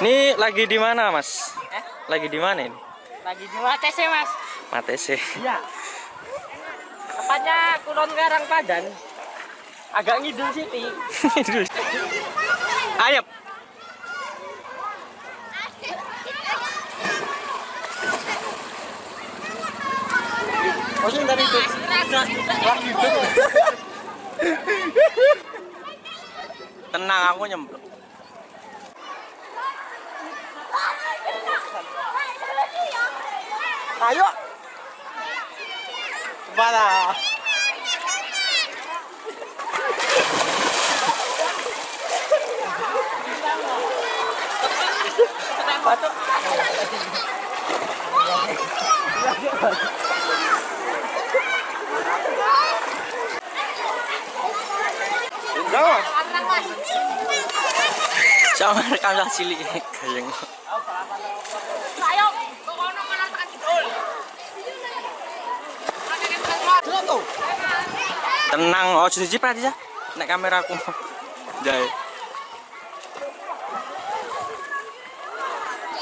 Ini lagi di mana, Mas? Eh? Lagi di mana ini? Lagi di Mates ya mas? Matese. Iya. Tepatnya Kulon Garang Padan. Agak ngidul City. Ayo. Maksudnya dari itu. Tenang, aku nyemplung. 哎呦，完了！batuk. Enggak. Sama rekam cilik gayeng. Ayo. Tenang, oh jadi prat ya. Nek kameraku. Jai.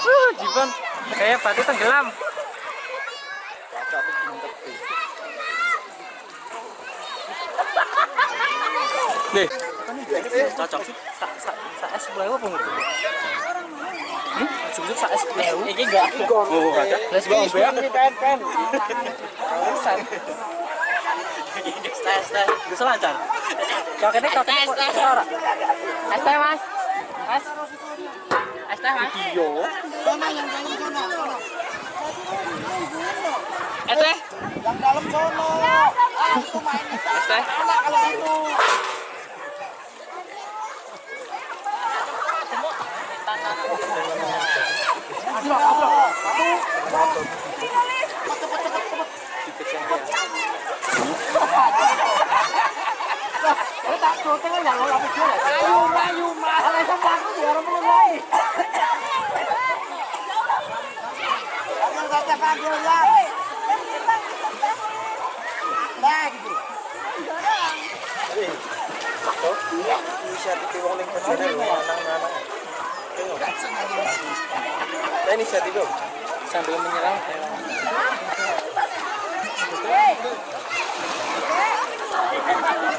Uh, Jiban kayak batu tenggelam. Deh, cocok sih. Sak sak sak es apa enggak? Hmm? Sujud sak es. Iki enggak. Oh, ada. Les bang Pen pen pen. Urusan. Tes tes. Bisa lancar. Kakeknya kakeknya kok Tes, tes. ora. Es teh mas. Mas. Es teh mas. Es teh. Yang dalam sono. Aku main di Es teh. sana kalau itu. Ya. Nah, gitu. Ning kerjane lho lanang-lanang. Nah, inisiatif dong. Sambil menyerang Kotor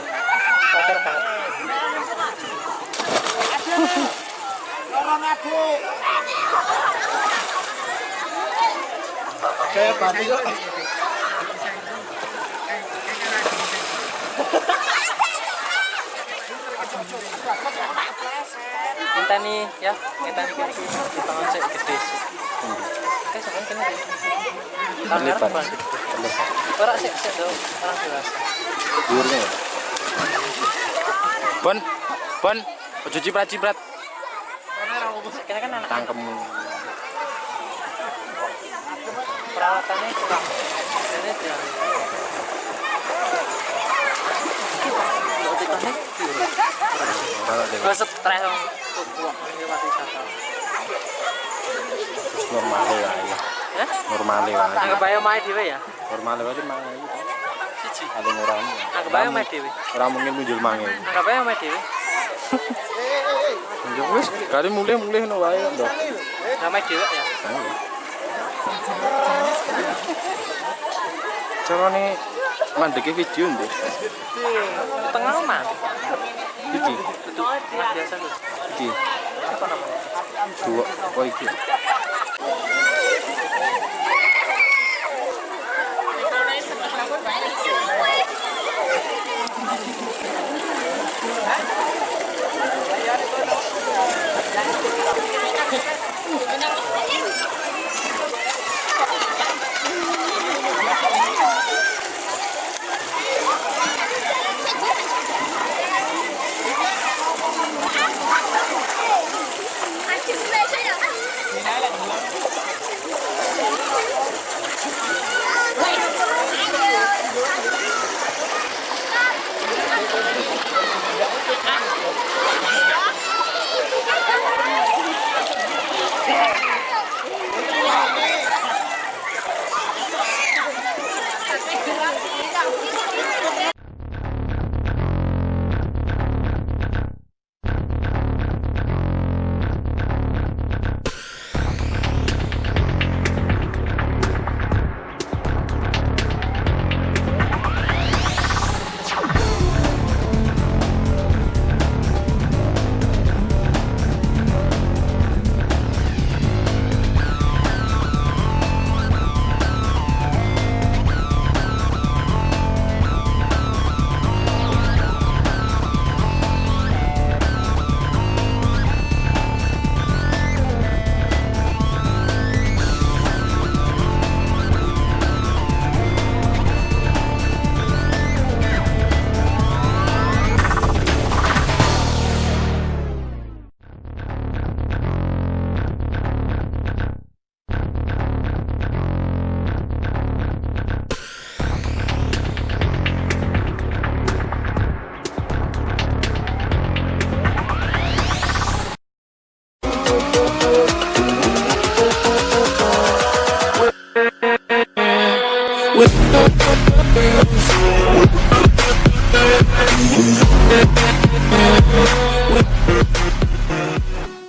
Kayak batu kok. Minta nih ya, minta nih kiri kiri. Tangan saya gede sih. Oke, sampean kena deh. Lebar. Orang sih, sih dong, orang dewasa. Ya. Bon, bon, ojo ciprat-ciprat Kena kan anak tangkemmu. perawatannya kurang. Ini dia. Gue stres ini mati. Terus. Ya? Normale wae. Anggap aja main dewe ya. Normale wae mangan iki. Siji. Paling ora. Anggap aja main dewe. Ora mungkin muncul mangan. Anggap aja main dewe. Ya wis, kali mulih-mulih no wae ndok. Nggak main dewe ya. Carane mandeke video ndek. Tengah mana? Iki, Betul. Biasa iki. Apa namanya? Dua, oh iki.